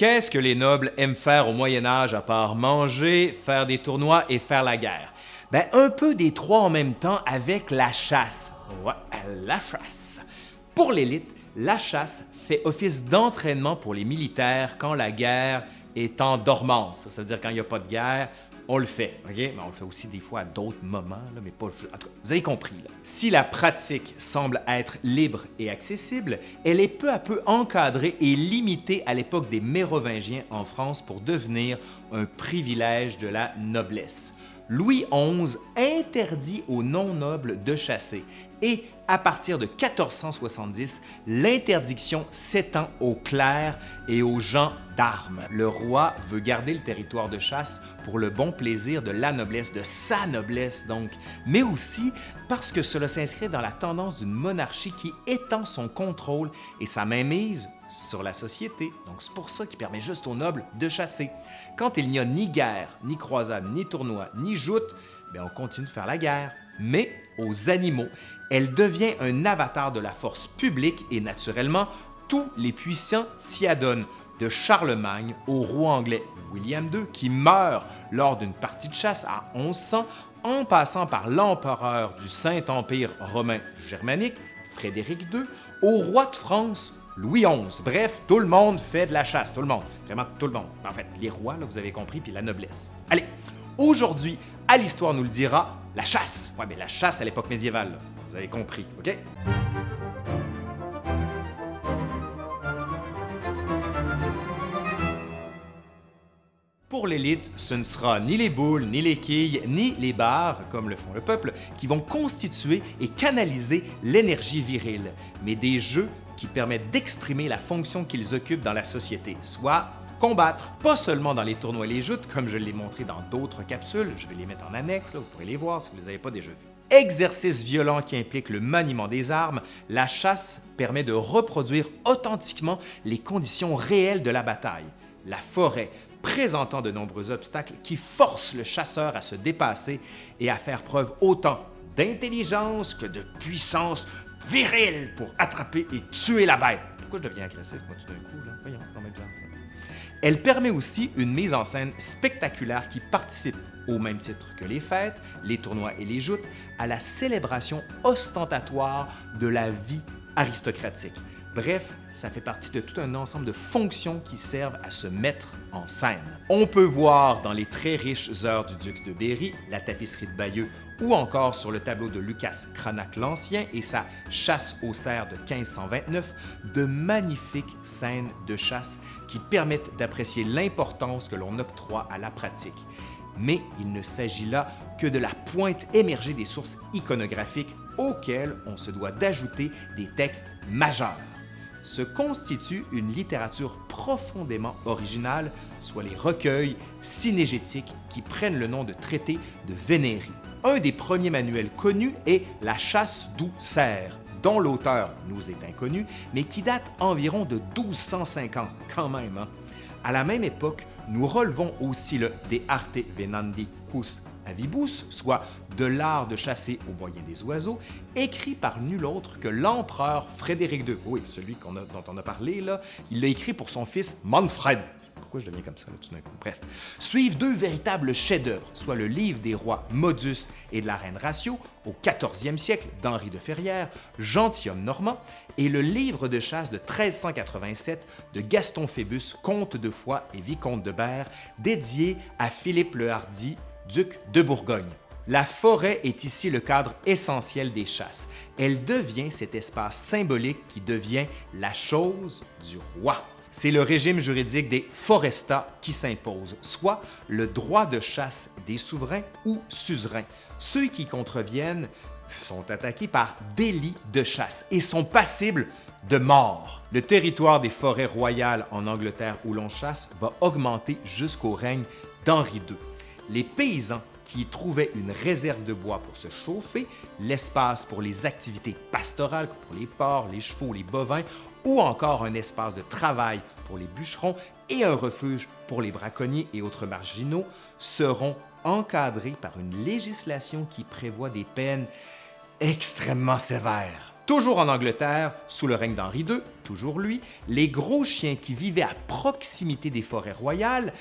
Qu'est-ce que les nobles aiment faire au Moyen Âge à part manger, faire des tournois et faire la guerre? Ben, un peu des trois en même temps avec la chasse. La chasse. Pour l'élite, la chasse fait office d'entraînement pour les militaires quand la guerre est en dormance. Ça veut dire quand il n'y a pas de guerre, on le fait? Mais on le fait aussi des fois à d'autres moments, mais pas... Cas, vous avez compris. Si la pratique semble être libre et accessible, elle est peu à peu encadrée et limitée à l'époque des Mérovingiens en France pour devenir un privilège de la noblesse. Louis XI interdit aux non-nobles de chasser et à partir de 1470, l'interdiction s'étend aux clercs et aux gens d'armes. Le roi veut garder le territoire de chasse pour le bon plaisir de la noblesse, de sa noblesse donc, mais aussi parce que cela s'inscrit dans la tendance d'une monarchie qui étend son contrôle et sa mainmise sur la société. Donc c'est pour ça qu'il permet juste aux nobles de chasser. Quand il n'y a ni guerre, ni croisade, ni tournoi, ni joute, bien, on continue de faire la guerre. Mais aux animaux, elle devient un avatar de la force publique et naturellement, tous les puissants s'y adonnent, de Charlemagne au roi anglais William II qui meurt lors d'une partie de chasse à 1100, en passant par l'empereur du Saint-Empire romain germanique, Frédéric II, au roi de France, Louis XI. Bref, tout le monde fait de la chasse, tout le monde, vraiment tout le monde. En fait, les rois, là, vous avez compris, puis la noblesse. Allez, aujourd'hui, à l'Histoire nous le dira, la chasse. Ouais, mais la chasse à l'époque médiévale, vous avez compris, OK? Pour l'élite, ce ne sera ni les boules, ni les quilles, ni les barres, comme le font le peuple, qui vont constituer et canaliser l'énergie virile, mais des jeux qui permettent d'exprimer la fonction qu'ils occupent dans la société, soit combattre, pas seulement dans les tournois et les joutes, comme je l'ai montré dans d'autres capsules, je vais les mettre en annexe, là, vous pourrez les voir si vous ne les avez pas déjà vus. Exercice violent qui implique le maniement des armes, la chasse permet de reproduire authentiquement les conditions réelles de la bataille. La forêt présentant de nombreux obstacles qui forcent le chasseur à se dépasser et à faire preuve autant d'intelligence que de puissance virile pour attraper et tuer la bête. Pourquoi je deviens agressif, moi, tout d'un coup? Là? Voyons, non, mais Elle permet aussi une mise en scène spectaculaire qui participe, au même titre que les fêtes, les tournois et les joutes, à la célébration ostentatoire de la vie aristocratique. Bref, ça fait partie de tout un ensemble de fonctions qui servent à se mettre en scène. On peut voir dans les très riches heures du duc de Berry, la tapisserie de Bayeux ou encore sur le tableau de Lucas Cranach l'Ancien et sa Chasse aux cerfs de 1529, de magnifiques scènes de chasse qui permettent d'apprécier l'importance que l'on octroie à la pratique. Mais il ne s'agit là que de la pointe émergée des sources iconographiques auxquelles on se doit d'ajouter des textes majeurs se constitue une littérature profondément originale, soit les recueils cinégétiques qui prennent le nom de traités de Vénérie. Un des premiers manuels connus est La chasse doucère, dont l'auteur nous est inconnu, mais qui date environ de 1250, quand même. Hein. À la même époque, nous relevons aussi le De arte venandi cus avibus, soit de l'art de chasser au moyen des oiseaux, écrit par nul autre que l'empereur Frédéric II. Oui, celui dont on a parlé là, il l'a écrit pour son fils Manfred. Pourquoi je deviens comme ça tout d'un coup? Bref. Suivent deux véritables chefs-d'œuvre, soit le livre des rois Modus et de la reine Ratio au 14e siècle d'Henri de Ferrières, Gentilhomme normand, et le livre de chasse de 1387 de Gaston Phébus, comte de Foix et vicomte de Berre, dédié à Philippe le Hardy, duc de Bourgogne. La forêt est ici le cadre essentiel des chasses. Elle devient cet espace symbolique qui devient la chose du roi c'est le régime juridique des forestats qui s'impose, soit le droit de chasse des souverains ou suzerains. Ceux qui contreviennent sont attaqués par délit de chasse et sont passibles de mort. Le territoire des forêts royales en Angleterre où l'on chasse va augmenter jusqu'au règne d'Henri II. Les paysans qui trouvaient une réserve de bois pour se chauffer, l'espace pour les activités pastorales, pour les porcs, les chevaux, les bovins, ou encore un espace de travail pour les bûcherons et un refuge pour les braconniers et autres marginaux, seront encadrés par une législation qui prévoit des peines extrêmement sévères. Toujours en Angleterre, sous le règne d'Henri II, toujours lui, les gros chiens qui vivaient à proximité des forêts royales,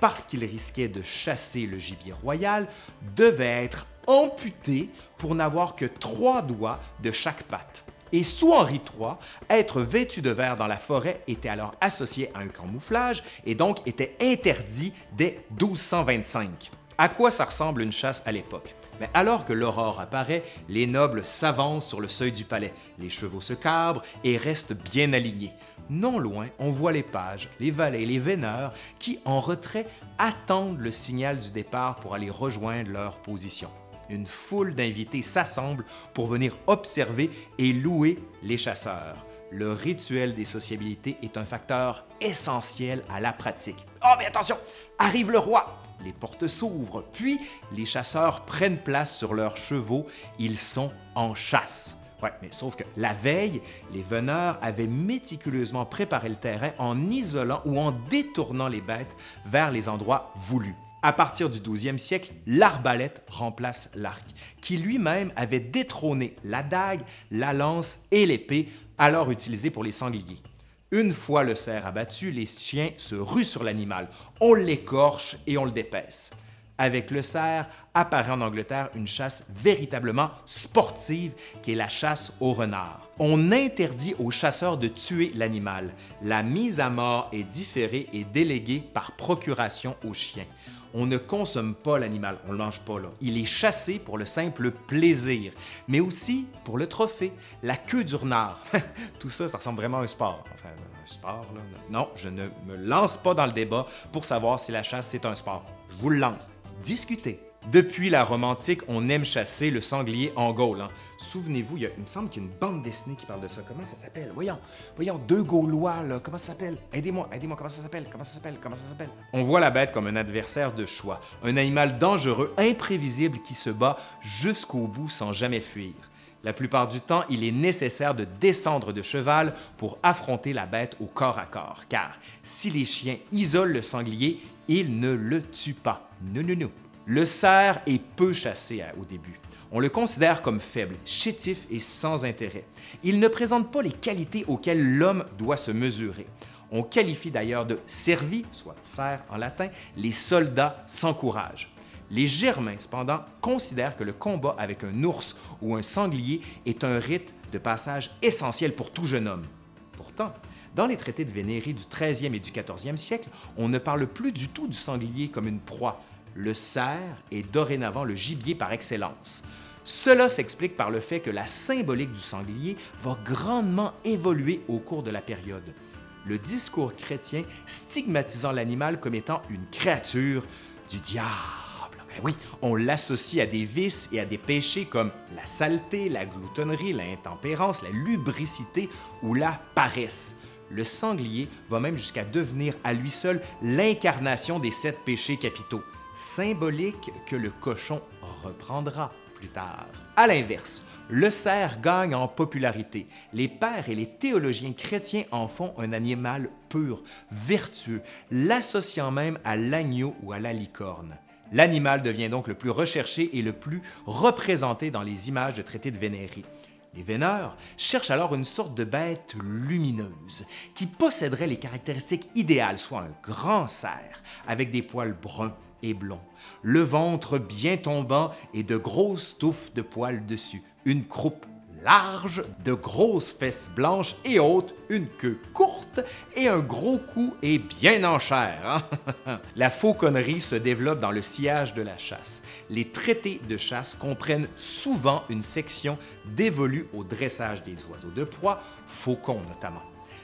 parce qu'ils risquaient de chasser le gibier royal, devaient être amputés pour n'avoir que trois doigts de chaque patte. Et sous Henri III, être vêtu de vert dans la forêt était alors associé à un camouflage et donc était interdit dès 1225. À quoi ça ressemble une chasse à l'époque? Mais alors que l'aurore apparaît, les nobles s'avancent sur le seuil du palais, les chevaux se cabrent et restent bien alignés. Non loin, on voit les pages, les valets et les veineurs qui, en retrait, attendent le signal du départ pour aller rejoindre leur position. Une foule d'invités s'assemble pour venir observer et louer les chasseurs. Le rituel des sociabilités est un facteur essentiel à la pratique. Oh, mais attention! Arrive le roi! Les portes s'ouvrent, puis les chasseurs prennent place sur leurs chevaux, ils sont en chasse. Ouais, mais sauf que la veille, les veneurs avaient méticuleusement préparé le terrain en isolant ou en détournant les bêtes vers les endroits voulus. À partir du 12e siècle, l'arbalète remplace l'arc, qui lui-même avait détrôné la dague, la lance et l'épée, alors utilisées pour les sangliers. Une fois le cerf abattu, les chiens se ruent sur l'animal. On l'écorche et on le dépaisse. Avec le cerf, apparaît en Angleterre une chasse véritablement sportive qui est la chasse au renard. On interdit aux chasseurs de tuer l'animal. La mise à mort est différée et déléguée par procuration aux chiens on ne consomme pas l'animal, on ne le mange pas là. Il est chassé pour le simple plaisir, mais aussi pour le trophée, la queue du renard. Tout ça, ça ressemble vraiment à un sport. Enfin, un sport, là. Non, je ne me lance pas dans le débat pour savoir si la chasse, c'est un sport. Je vous le lance. Discutez. Depuis la Rome antique, on aime chasser le sanglier en Gaule. Hein. Souvenez-vous, il, me semble qu'il y a une bande dessinée qui parle de ça. Comment ça s'appelle? Voyons, voyons, deux Gaulois, là. Comment ça s'appelle? Aidez-moi, aidez-moi, comment ça s'appelle? Comment ça s'appelle? Comment ça s'appelle? On voit la bête comme un adversaire de choix, un animal dangereux, imprévisible qui se bat jusqu'au bout sans jamais fuir. La plupart du temps, il est nécessaire de descendre de cheval pour affronter la bête au corps à corps, car si les chiens isolent le sanglier, ils ne le tuent pas. Non, non, non. Le cerf est peu chassé au début. On le considère comme faible, chétif et sans intérêt. Il ne présente pas les qualités auxquelles l'homme doit se mesurer. On qualifie d'ailleurs de servi, soit cerf en latin, les soldats sans courage. Les Germains, cependant, considèrent que le combat avec un ours ou un sanglier est un rite de passage essentiel pour tout jeune homme. Pourtant, dans les traités de Vénérie du 13e et du 14e siècle, on ne parle plus du tout du sanglier comme une proie, le cerf est dorénavant le gibier par excellence. Cela s'explique par le fait que la symbolique du sanglier va grandement évoluer au cours de la période. Le discours chrétien stigmatisant l'animal comme étant une créature du diable. Ben oui, on l'associe à des vices et à des péchés comme la saleté, la gloutonnerie, l'intempérance, la lubricité ou la paresse. Le sanglier va même jusqu'à devenir à lui seul l'incarnation des sept péchés capitaux symbolique que le cochon reprendra plus tard. À l'inverse, le cerf gagne en popularité. Les pères et les théologiens chrétiens en font un animal pur, vertueux, l'associant même à l'agneau ou à la licorne. L'animal devient donc le plus recherché et le plus représenté dans les images de traités de vénérie. Les véneurs cherchent alors une sorte de bête lumineuse qui posséderait les caractéristiques idéales, soit un grand cerf avec des poils bruns, blond, le ventre bien tombant et de grosses touffes de poils dessus, une croupe large, de grosses fesses blanches et hautes, une queue courte et un gros cou et bien en chair. Hein? la fauconnerie se développe dans le sillage de la chasse. Les traités de chasse comprennent souvent une section dévolue au dressage des oiseaux de proie, faucons notamment.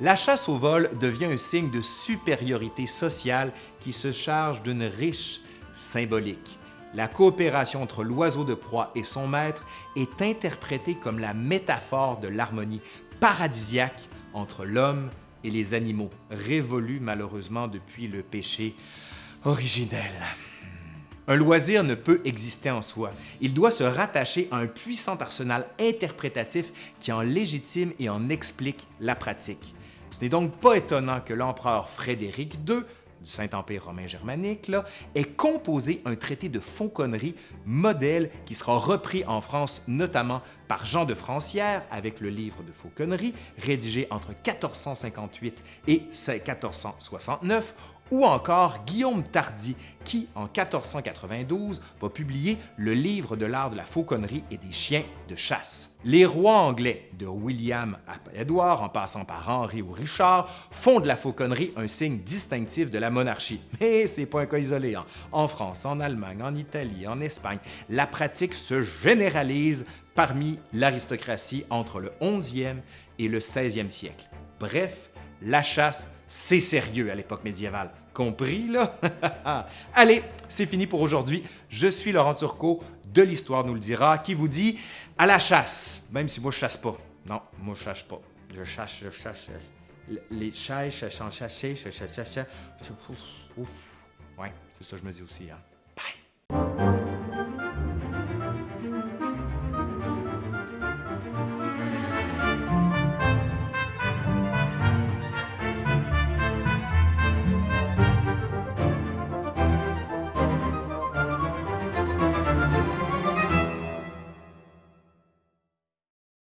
La chasse au vol devient un signe de supériorité sociale qui se charge d'une riche symbolique. La coopération entre l'oiseau de proie et son maître est interprétée comme la métaphore de l'harmonie paradisiaque entre l'homme et les animaux, révolue malheureusement depuis le péché originel. Un loisir ne peut exister en soi. Il doit se rattacher à un puissant arsenal interprétatif qui en légitime et en explique la pratique. Ce n'est donc pas étonnant que l'empereur Frédéric II du Saint-Empire romain germanique, là, ait composé un traité de fauconnerie modèle qui sera repris en France notamment par Jean de Francière avec le livre de fauconnerie rédigé entre 1458 et 1469 ou encore Guillaume Tardy, qui, en 1492, va publier le livre de l'art de la fauconnerie et des chiens de chasse. Les rois anglais, de William à Édouard, en passant par Henri ou Richard, font de la fauconnerie un signe distinctif de la monarchie. Mais c'est pas un cas isolé. Hein. En France, en Allemagne, en Italie, en Espagne, la pratique se généralise parmi l'aristocratie entre le 11e et le 16e siècle. Bref, la chasse, c'est sérieux à l'époque médiévale. Compris, là? Allez, c'est fini pour aujourd'hui. Je suis Laurent Turcot de l'Histoire nous le dira, qui vous dit à la chasse, même si moi je chasse pas. Non, moi je chasse pas. Je chasse, je chasse. Les chats, je chasse, je chasse, je chasse, je chasse. Ouais, c'est ça que je me dis aussi. Hein.